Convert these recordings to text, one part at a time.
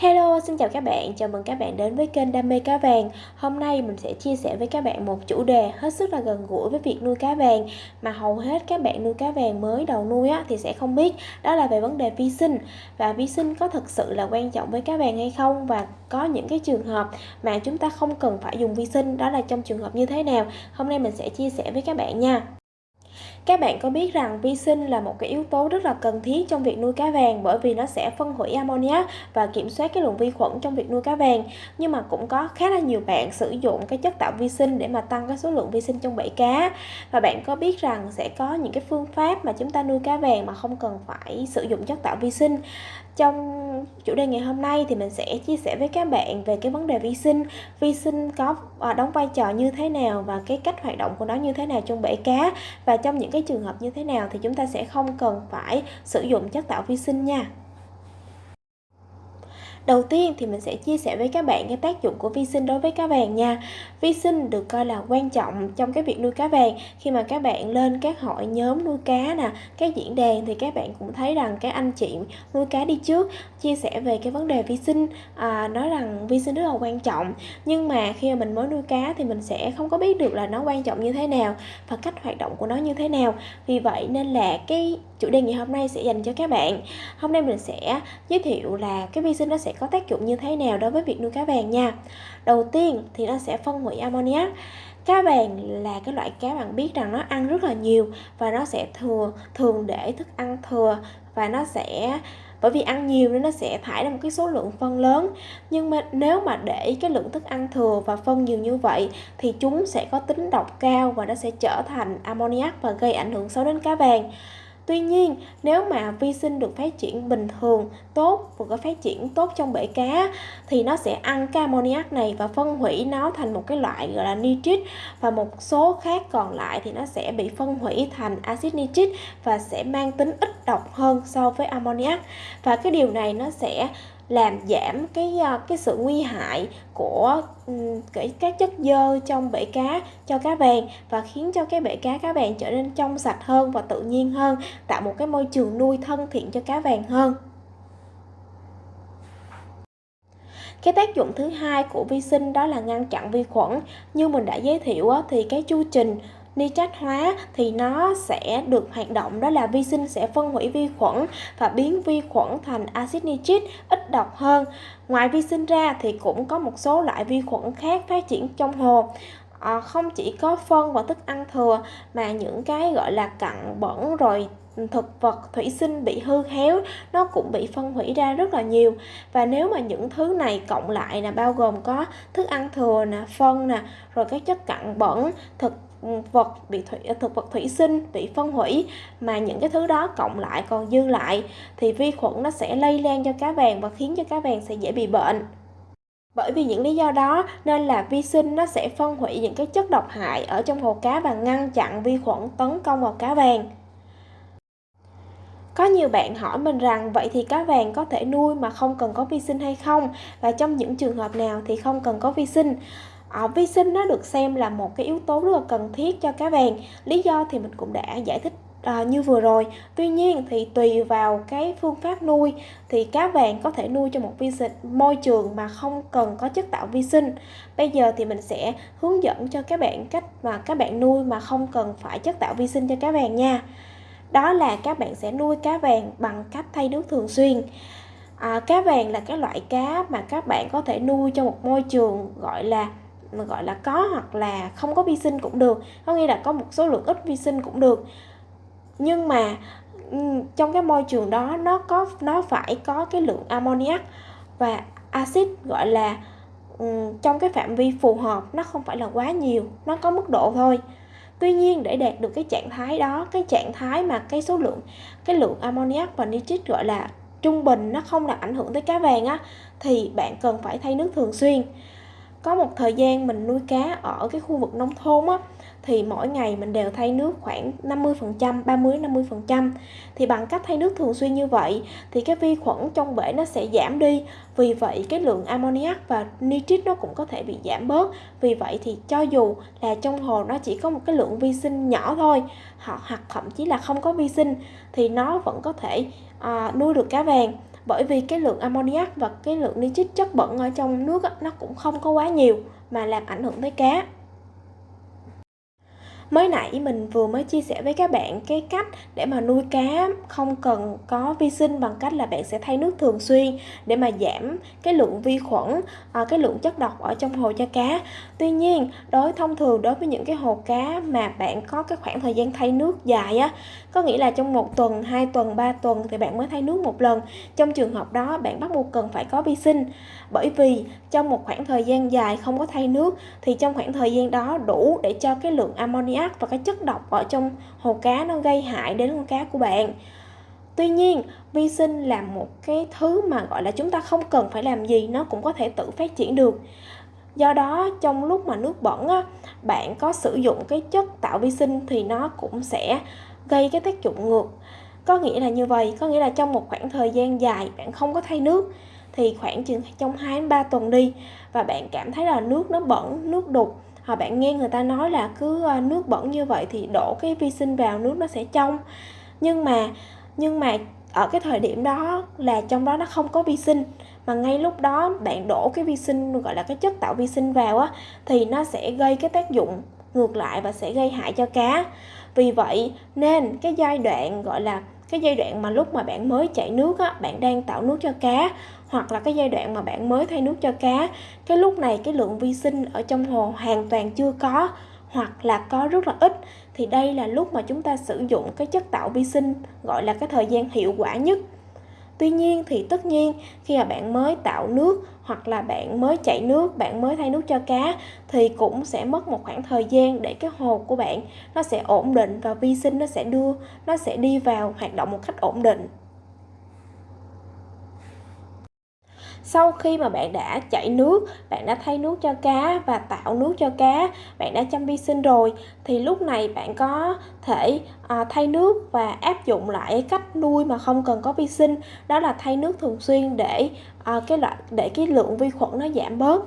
Hello, xin chào các bạn, chào mừng các bạn đến với kênh Đam mê cá vàng. Hôm nay mình sẽ chia sẻ với các bạn một chủ đề hết sức là gần gũi với việc nuôi cá vàng. Mà hầu hết các bạn nuôi cá vàng mới đầu nuôi á, thì sẽ không biết Đó là về vấn đề vi sinh. Và vi sinh có thực sự là quan trọng với cá vàng hay không? Và có những cái trường hợp mà chúng ta không cần phải dùng vi sinh Đó là trong trường hợp như thế nào? Hôm nay mình sẽ chia sẻ với các bạn nha các bạn có biết rằng vi sinh là một cái yếu tố rất là cần thiết trong việc nuôi cá vàng bởi vì nó sẽ phân hủy ammonia và kiểm soát cái lượng vi khuẩn trong việc nuôi cá vàng. Nhưng mà cũng có khá là nhiều bạn sử dụng cái chất tạo vi sinh để mà tăng cái số lượng vi sinh trong bể cá. Và bạn có biết rằng sẽ có những cái phương pháp mà chúng ta nuôi cá vàng mà không cần phải sử dụng chất tạo vi sinh. Trong chủ đề ngày hôm nay thì mình sẽ chia sẻ với các bạn về cái vấn đề vi sinh. Vi sinh có à, đóng vai trò như thế nào và cái cách hoạt động của nó như thế nào trong bể cá và trong những cái trường hợp như thế nào thì chúng ta sẽ không cần phải sử dụng chất tạo vi sinh nha. Đầu tiên thì mình sẽ chia sẻ với các bạn cái tác dụng của vi sinh đối với cá vàng nha. Vi sinh được coi là quan trọng trong cái việc nuôi cá vàng. Khi mà các bạn lên các hội nhóm nuôi cá nè, các diễn đàn thì các bạn cũng thấy rằng các anh chị nuôi cá đi trước chia sẻ về cái vấn đề vi sinh, à, nói rằng vi sinh rất là quan trọng. Nhưng mà khi mà mình mới nuôi cá thì mình sẽ không có biết được là nó quan trọng như thế nào và cách hoạt động của nó như thế nào. Vì vậy nên là cái chủ đề ngày hôm nay sẽ dành cho các bạn. Hôm nay mình sẽ giới thiệu là cái vi sinh nó sẽ có tác dụng như thế nào đối với việc nuôi cá vàng nha? Đầu tiên thì nó sẽ phân hủy ammoniac. Cá vàng là cái loại cá bạn biết rằng nó ăn rất là nhiều và nó sẽ thừa, thường để thức ăn thừa và nó sẽ, bởi vì ăn nhiều nên nó sẽ thải ra một cái số lượng phân lớn. Nhưng mà nếu mà để cái lượng thức ăn thừa và phân nhiều như vậy thì chúng sẽ có tính độc cao và nó sẽ trở thành ammoniac và gây ảnh hưởng xấu đến cá vàng Tuy nhiên, nếu mà vi sinh được phát triển bình thường, tốt và có phát triển tốt trong bể cá thì nó sẽ ăn cái ammoniac này và phân hủy nó thành một cái loại gọi là nitrit và một số khác còn lại thì nó sẽ bị phân hủy thành axit nitrit và sẽ mang tính ít độc hơn so với ammoniac. Và cái điều này nó sẽ làm giảm cái ờ, cái sự nguy hại của ừ, cái các chất dơ trong bể cá cho cá vàng và khiến cho cái bể cá cá vàng trở nên trong sạch hơn và tự nhiên hơn, tạo một cái môi trường nuôi thân thiện cho cá vàng hơn. Cái tác dụng thứ hai của vi sinh đó là ngăn chặn vi khuẩn. Như mình đã giới thiệu thì cái chu trình nitrat hóa thì nó sẽ được hoạt động đó là vi sinh sẽ phân hủy vi khuẩn và biến vi khuẩn thành axit nitrit ít độc hơn. Ngoài vi sinh ra thì cũng có một số loại vi khuẩn khác phát triển trong hồ. À, không chỉ có phân và thức ăn thừa mà những cái gọi là cặn bẩn rồi thực vật thủy sinh bị hư héo nó cũng bị phân hủy ra rất là nhiều và nếu mà những thứ này cộng lại là bao gồm có thức ăn thừa nè phân nè rồi các chất cặn bẩn thực vật bị thủy à, thực vật thủy sinh, bị phân hủy, mà những cái thứ đó cộng lại còn dư lại, thì vi khuẩn nó sẽ lây lan cho cá vàng và khiến cho cá vàng sẽ dễ bị bệnh. Bởi vì những lý do đó nên là vi sinh nó sẽ phân hủy những cái chất độc hại ở trong hồ cá và ngăn chặn vi khuẩn tấn công vào cá vàng có nhiều bạn hỏi mình rằng, vậy thì cá vàng có thể nuôi mà không cần có vi sinh hay không? Và trong những trường hợp nào thì không cần có vi sinh à, vi sinh nó được xem là một cái yếu tố rất là cần thiết cho cá vàng. Lý do thì mình cũng đã giải thích à, như vừa rồi. Tuy nhiên thì tùy vào cái phương pháp nuôi thì cá vàng có thể nuôi trong một vi sinh môi trường mà không cần có chất tạo vi sinh. Bây giờ thì mình sẽ hướng dẫn cho các bạn cách mà các bạn nuôi mà không cần phải chất tạo vi sinh cho cá vàng nha. Đó là các bạn sẽ nuôi cá vàng bằng cách thay nước thường xuyên. À, cá vàng là cái loại cá mà các bạn có thể nuôi trong một môi trường gọi là mà gọi là có hoặc là không có vi sinh cũng được, có nghĩa là có một số lượng ít vi sinh cũng được. Nhưng mà trong cái môi trường đó nó có, nó phải có cái lượng ammoniac và axit gọi là trong cái phạm vi phù hợp nó không phải là quá nhiều, nó có mức độ thôi. Tuy nhiên để đạt được cái trạng thái đó, cái trạng thái mà cái số lượng, cái lượng ammoniac và nitrit gọi là trung bình nó không làm ảnh hưởng tới cá vàng á, thì bạn cần phải thay nước thường xuyên có một thời gian mình nuôi cá ở cái khu vực nông thôn á thì mỗi ngày mình đều thay nước khoảng 50%, 30 50%. Thì bằng cách thay nước thường xuyên như vậy thì cái vi khuẩn trong bể nó sẽ giảm đi. Vì vậy cái lượng ammoniac và nitrit nó cũng có thể bị giảm bớt. Vì vậy thì cho dù là trong hồ nó chỉ có một cái lượng vi sinh nhỏ thôi, hoặc thậm chí là không có vi sinh thì nó vẫn có thể à, nuôi được cá vàng bởi vì cái lượng ammoniac và cái lượng nitrit chất bẩn ở trong nước nó cũng không có quá nhiều mà làm ảnh hưởng tới cá mới nãy mình vừa mới chia sẻ với các bạn cái cách để mà nuôi cá không cần có vi sinh bằng cách là bạn sẽ thay nước thường xuyên để mà giảm cái lượng vi khuẩn à, cái lượng chất độc ở trong hồ cho cá. Tuy nhiên đối thông thường đối với những cái hồ cá mà bạn có cái khoảng thời gian thay nước dài á có nghĩa là trong một tuần hai tuần ba tuần thì bạn mới thay nước một lần. Trong trường hợp đó bạn bắt buộc cần phải có vi sinh. Bởi vì trong một khoảng thời gian dài không có thay nước thì trong khoảng thời gian đó đủ để cho cái lượng ammonia ác và cái chất độc ở trong hồ cá nó gây hại đến con cá của bạn Tuy nhiên, vi sinh là một cái thứ mà gọi là chúng ta không cần phải làm gì nó cũng có thể tự phát triển được. Do đó, trong lúc mà nước bẩn á, bạn có sử dụng cái chất tạo vi sinh thì nó cũng sẽ gây cái tác dụng ngược. Có nghĩa là như vậy, có nghĩa là trong một khoảng thời gian dài bạn không có thay nước thì khoảng chừng trong 2 đến 3 tuần đi và bạn cảm thấy là nước nó bẩn, nước đục à, bạn nghe người ta nói là cứ ờ, nước bẩn như vậy thì đổ cái vi sinh vào nước nó sẽ trong. Nhưng mà nhưng mà ở cái thời điểm đó là trong đó nó không có vi sinh. Mà ngay lúc đó bạn đổ cái vi sinh gọi là cái chất tạo vi sinh vào á thì nó sẽ gây cái tác dụng ngược lại và sẽ gây hại cho cá. Vì vậy nên cái giai đoạn gọi là cái giai đoạn mà lúc mà bạn mới chạy nước á, bạn đang tạo nước cho cá, hoặc là cái giai đoạn mà bạn mới thay nước cho cá, cái lúc này cái lượng vi sinh ở trong hồ hoàn toàn chưa có, hoặc là có rất là ít, thì đây là lúc mà chúng ta sử dụng cái chất tạo vi sinh, gọi là cái thời gian hiệu quả nhất. Tuy nhiên thì tất nhiên khi mà bạn mới tạo nước hoặc là bạn mới chạy nước, bạn mới thay nước cho cá thì cũng sẽ mất một khoảng thời gian để cái hồ của bạn nó sẽ ổn định và vi sinh nó sẽ đưa nó sẽ đi vào hoạt động một cách ổn định. Sau khi mà bạn đã chảy nước bạn đã thay nước cho cá và tạo nước cho cá bạn đã chăm vi sinh rồi thì lúc này bạn có thể à, thay nước và áp dụng lại cách nuôi mà không cần có vi sinh. Đó là thay nước thường xuyên để à, cái loại để cái lượng vi khuẩn nó giảm bớt.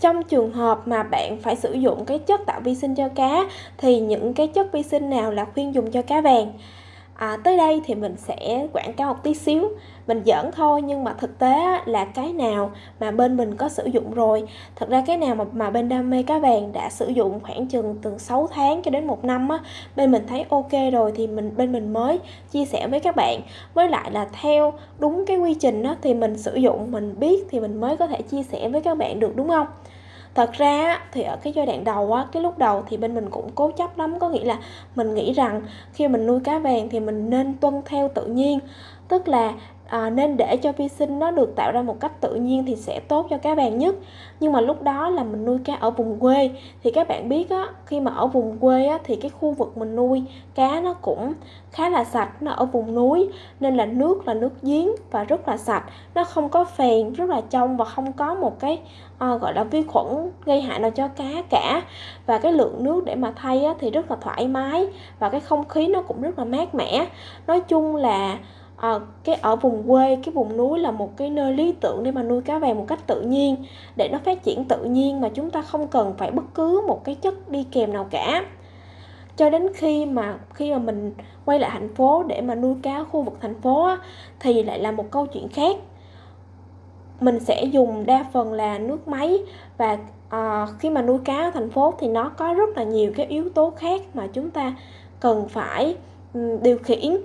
Trong trường hợp mà bạn phải sử dụng cái chất tạo vi sinh cho cá thì những cái chất vi sinh nào là khuyên dùng cho cá vàng? À, tới đây thì mình sẽ quảng cáo một tí xíu mình giỡn thôi nhưng mà thực tế là cái nào mà bên mình có sử dụng rồi thật ra cái nào mà, mà bên đam mê cá vàng đã sử dụng khoảng chừng từ 6 tháng cho đến một năm á bên mình thấy ok rồi thì mình bên mình mới chia sẻ với các bạn. Với lại là theo đúng cái quy trình đó thì mình sử dụng mình biết thì mình mới có thể chia sẻ với các bạn được đúng không? Thật ra thì ở cái giai đoạn đầu á cái lúc đầu thì bên mình cũng cố chấp lắm có nghĩa là mình nghĩ rằng khi mình nuôi cá vàng thì mình nên tuân theo tự nhiên. Tức là à, nên để cho vi sinh nó được tạo ra một cách tự nhiên thì sẽ tốt cho cá bạn nhất. Nhưng mà lúc đó là mình nuôi cá ở vùng quê. Thì các bạn biết á khi mà ở vùng quê á thì cái khu vực mình nuôi cá nó cũng khá là sạch nó ở vùng núi. Nên là nước là nước giếng và rất là sạch. Nó không có phèn rất là trong và không có một cái à, gọi là vi khuẩn gây hại nào cho cá cả. Và cái lượng nước để mà thay á, thì rất là thoải mái. Và cái không khí nó cũng rất là mát mẻ. Nói chung là à, cái ở vùng quê cái vùng núi là một cái nơi lý tưởng để mà nuôi cá vàng một cách tự nhiên để nó phát triển tự nhiên mà chúng ta không cần phải bất cứ một cái chất đi kèm nào cả. Cho đến khi mà khi mà mình quay lại thành phố để mà nuôi cá khu vực thành phố á, thì lại là một câu chuyện khác. Mình sẽ dùng đa phần là nước máy và à, khi mà nuôi cá ở thành phố thì nó có rất là nhiều cái yếu tố khác mà chúng ta cần phải điều khiển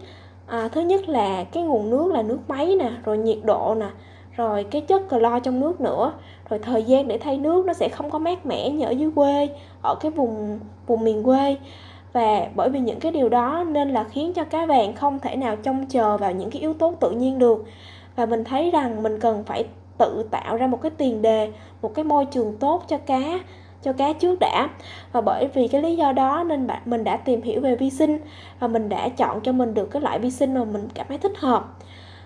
à, thứ nhất là cái nguồn nước là nước máy nè rồi nhiệt độ nè rồi cái chất clo trong nước nữa. Rồi thời gian để thay nước nó sẽ không có mát mẻ như ở dưới quê ở cái vùng vùng miền quê. Và bởi vì những cái điều đó nên là khiến cho cá vàng không thể nào trông chờ vào những cái yếu tố tự nhiên được. Và mình thấy rằng mình cần phải tự tạo ra một cái tiền đề một cái môi trường tốt cho cá cho cá trước đã. Và bởi vì cái lý do đó nên bạn mình đã tìm hiểu về vi sinh và mình đã chọn cho mình được cái loại vi sinh mà mình cảm thấy thích hợp.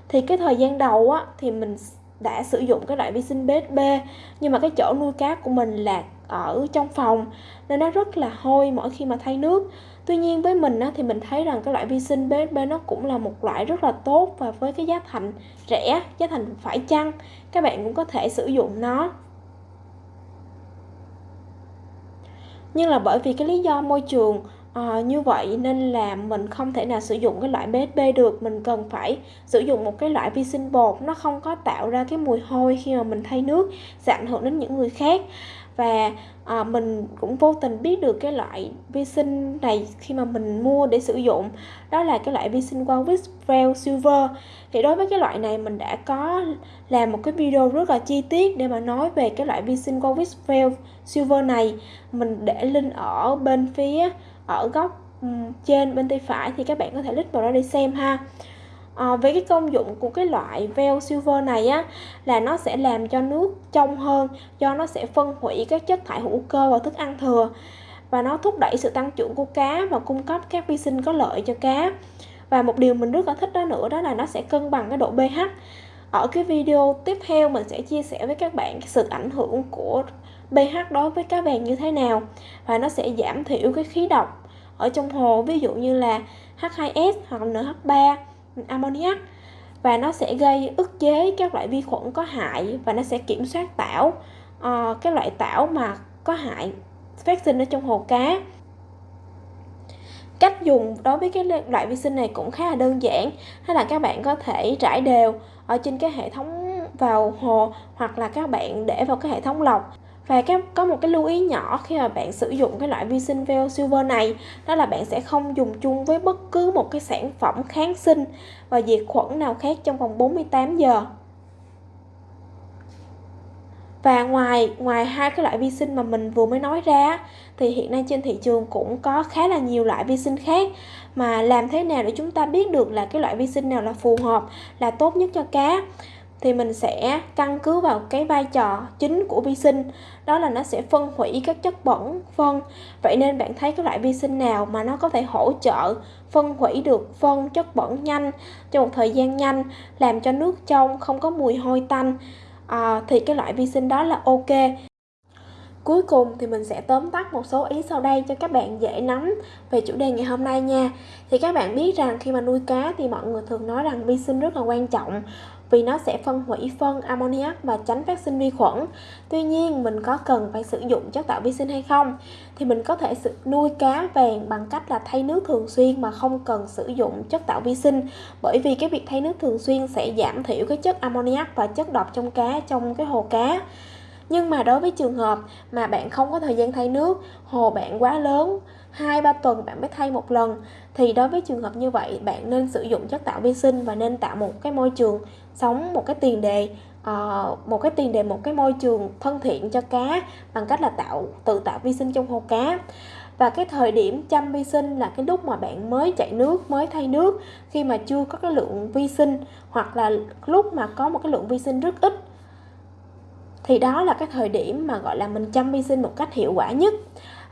Thì cái thời gian đầu á thì mình đã sử dụng cái loại vi sinh BSB nhưng mà cái chỗ nuôi cá của mình là ở trong phòng nên nó rất là hôi mỗi khi mà thay nước. Tuy nhiên với mình á, thì mình thấy rằng cái loại vi sinh BSB nó cũng là một loại rất là tốt và với cái giá thành rẻ giá thành phải chăng các bạn cũng có thể sử dụng nó. Nhưng là bởi vì cái lý do môi trường À, như vậy nên là mình không thể nào sử dụng cái loại BSB được. Mình cần phải sử dụng một cái loại vi sinh bột nó không có tạo ra cái mùi hôi khi mà mình thay nước sẽ ảnh hưởng đến những người khác và à, mình cũng vô tình biết được cái loại vi sinh này khi mà mình mua để sử dụng. Đó là cái loại vi sinh Walvis Veil Silver. Thì đối với cái loại này mình đã có làm một cái video rất là chi tiết để mà nói về cái loại vi sinh Walvis Veil Silver này. Mình để link ở bên phía ở góc trên bên tay phải thì các bạn có thể click vào đó để xem ha. Ờ, à, với cái công dụng của cái loại veo silver này á là nó sẽ làm cho nước trong hơn do nó sẽ phân hủy các chất thải hữu cơ vào thức ăn thừa. Và nó thúc đẩy sự tăng trưởng của cá và cung cấp các vi sinh có lợi cho cá. Và một điều mình rất là thích đó nữa đó là nó sẽ cân bằng cái độ pH. Ở cái video tiếp theo mình sẽ chia sẻ với các bạn sự ảnh hưởng của pH đối với cá vàng như thế nào. Và nó sẽ giảm thiểu cái khí độc ở trong hồ ví dụ như là H2S hoặc NH3 ammoniac và nó sẽ gây ức chế các loại vi khuẩn có hại và nó sẽ kiểm soát tảo uh, cái loại tảo mà có hại phát sinh ở trong hồ cá. Cách dùng đối với cái loại vi sinh này cũng khá là đơn giản đó là các bạn có thể trải đều ở trên cái hệ thống vào hồ hoặc là các bạn để vào cái hệ thống lọc và cái, có một cái lưu ý nhỏ khi mà bạn sử dụng cái loại vi sinh veo Silver này đó là bạn sẽ không dùng chung với bất cứ một cái sản phẩm kháng sinh và diệt khuẩn nào khác trong vòng 48 giờ. Và ngoài ngoài hai cái loại vi sinh mà mình vừa mới nói ra thì hiện nay trên thị trường cũng có khá là nhiều loại vi sinh khác. Mà làm thế nào để chúng ta biết được là cái loại vi sinh nào là phù hợp là tốt nhất cho cá? Thì mình sẽ căn cứ vào cái vai trò chính của vi sinh. Đó là nó sẽ phân hủy các chất bẩn phân. Vậy nên bạn thấy cái loại vi sinh nào mà nó có thể hỗ trợ phân hủy được phân chất bẩn nhanh trong một thời gian nhanh làm cho nước trong không có mùi hôi tanh à, thì cái loại vi sinh đó là ok. Cuối cùng thì mình sẽ tóm tắt một số ý sau đây cho các bạn dễ nắm về chủ đề ngày hôm nay nha. Thì các bạn biết rằng khi mà nuôi cá thì mọi người thường nói rằng vi sinh rất là quan trọng vì nó sẽ phân hủy phân ammoniac và tránh phát sinh vi khuẩn. Tuy nhiên, mình có cần phải sử dụng chất tạo vi sinh hay không? Thì mình có thể nuôi cá vàng bằng cách là thay nước thường xuyên mà không cần sử dụng chất tạo vi sinh bởi vì cái việc thay nước thường xuyên sẽ giảm thiểu cái chất ammoniac và chất độc trong cá, trong cái hồ cá nhưng mà đối với trường hợp mà bạn không có thời gian thay nước, hồ bạn quá lớn, hai, ba tuần bạn mới thay một lần, thì đối với trường hợp như vậy, bạn nên sử dụng chất tạo vi sinh và nên tạo một cái môi trường sống một cái tiền đề uh, một cái tiền đề một cái môi trường thân thiện cho cá bằng cách là tạo tự tạo vi sinh trong hồ cá. Và cái thời điểm chăm vi sinh là cái lúc mà bạn mới chạy nước mới thay nước. Khi mà chưa có cái lượng vi sinh hoặc là lúc mà có một cái lượng vi sinh rất ít thì đó là cái thời điểm mà gọi là mình chăm vi sinh một cách hiệu quả nhất.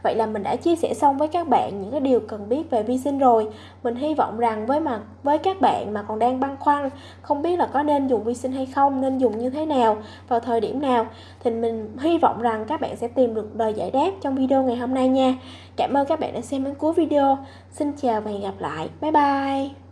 Vậy là mình đã chia sẻ xong với các bạn những cái điều cần biết về vi sinh rồi. Mình hy vọng rằng với mà với các bạn mà còn đang băn khoăn không biết là có nên dùng vi sinh hay không, nên dùng như thế nào, vào thời điểm nào thì mình hy vọng rằng các bạn sẽ tìm được lời giải đáp trong video ngày hôm nay nha. Cảm ơn các bạn đã xem đến cuối video. Xin chào và hẹn gặp lại. Bye bye.